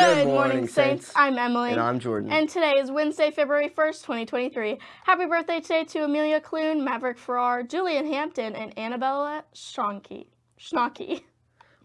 Good, morning, Saints. I'm Emily. And I'm Jordan. And today is Wednesday, February 1st, 2023. Happy birthday today to Amelia Clune, Maverick Farrar, Julian Hampton, and Annabella Schnocky. Schnocky.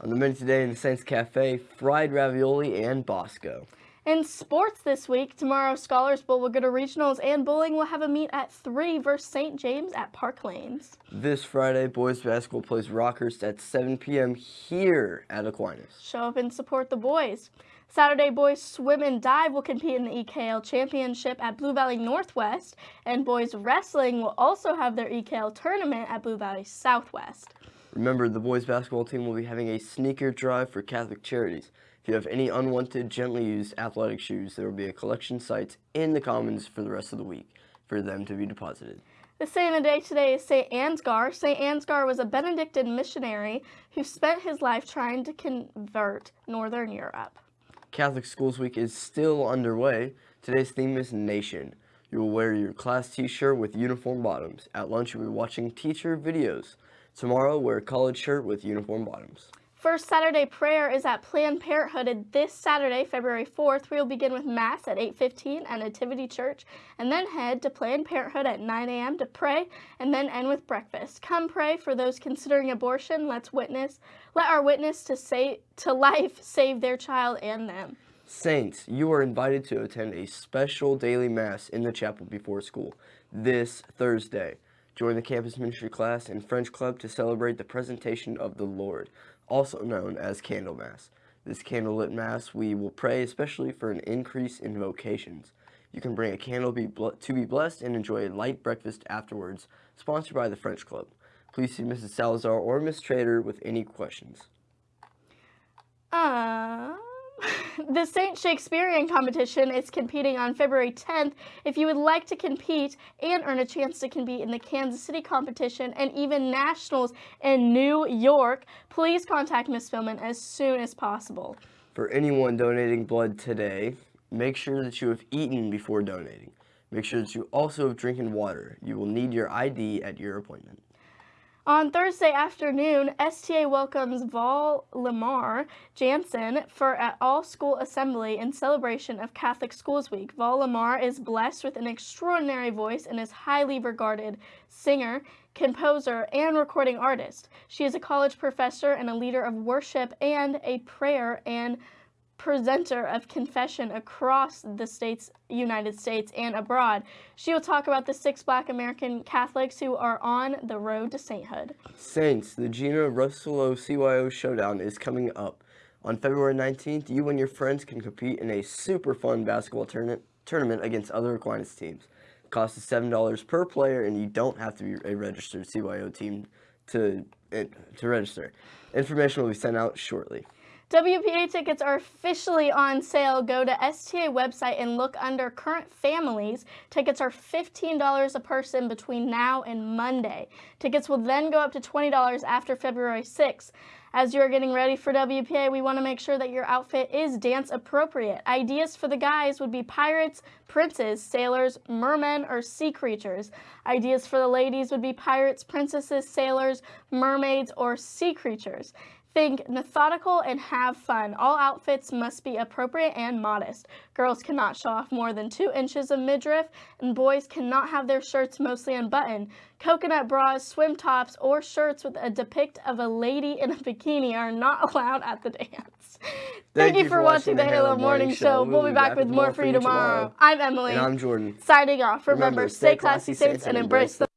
On the menu today in the Saints Cafe, fried ravioli and Bosco. In sports this week, tomorrow Scholars Bowl will go to regionals and bowling will have a meet at 3 versus St. James at Park Lanes. This Friday, boys basketball plays Rockhurst at 7 p.m. here at Aquinas. Show up and support the boys. Saturday, boys swim and dive will compete in the EKL Championship at Blue Valley Northwest, and boys wrestling will also have their EKL tournament at Blue Valley Southwest. Remember, the boys basketball team will be having a sneaker drive for Catholic Charities. If you have any unwanted, gently used athletic shoes, there will be a collection site in the Commons for the rest of the week for them to be deposited. The saint of the day today is St. Ansgar. St. Ansgar was a Benedictine missionary who spent his life trying to convert Northern Europe. Catholic Schools Week is still underway. Today's theme is Nation. You will wear your class t-shirt with uniform bottoms. At lunch, you'll be watching teacher videos. Tomorrow, wear a college shirt with uniform bottoms. First Saturday prayer is at Planned Parenthood this Saturday, February 4th. We will begin with Mass at 8.15 at Nativity Church and then head to Planned Parenthood at 9 a.m. to pray and then end with breakfast. Come pray for those considering abortion. Let's witness. Let our witness to, say, to life save their child and them. Saints, you are invited to attend a special daily Mass in the chapel before school this Thursday. Join the campus ministry class and French club to celebrate the presentation of the Lord also known as Candlemas. This candlelit Mass, we will pray especially for an increase in vocations. You can bring a candle be to be blessed and enjoy a light breakfast afterwards, sponsored by the French Club. Please see Mrs. Salazar or Miss Trader with any questions. Uh... the St. Shakespearean competition is competing on February 10th. If you would like to compete and earn a chance to compete in the Kansas City competition and even nationals in New York, please contact Ms. Philman as soon as possible. For anyone donating blood today, make sure that you have eaten before donating. Make sure that you also have drinking water. You will need your ID at your appointment. On Thursday afternoon, STA welcomes Val Limar Jansen for an all-school assembly in celebration of Catholic Schools Week. Val Lamar is blessed with an extraordinary voice and is highly regarded singer, composer, and recording artist. She is a college professor and a leader of worship and a prayer and presenter of confession across the states, United States and abroad. She will talk about the six black American Catholics who are on the road to sainthood. Saints, the Gina Russello CYO Showdown is coming up. On February 19th, you and your friends can compete in a super fun basketball tournament tournament against other Aquinas teams. The cost is $7 per player, and you don't have to be a registered CYO team to, eh, to register. Information will be sent out shortly. WPA tickets are officially on sale. Go to STA website and look under current families. Tickets are $15 a person between now and Monday. Tickets will then go up to $20 after February 6th. As you're getting ready for WPA, we want to make sure that your outfit is dance appropriate. Ideas for the guys would be pirates, princes, sailors, mermen, or sea creatures. Ideas for the ladies would be pirates, princesses, sailors, mermaids, or sea creatures. Think methodical and have fun. All outfits must be appropriate and modest. Girls cannot show off more than two inches of midriff, and boys cannot have their shirts mostly unbuttoned. Coconut bras, swim tops, or shirts with a depict of a lady in a bikini are not allowed at the dance. Thank, Thank you, for watching, watching the Halo Morning Show. We'll, we'll be back, back with more for you tomorrow. tomorrow. I'm Emily. And I'm Jordan. Signing off. Remember, Remember stay classy, saints, and embrace the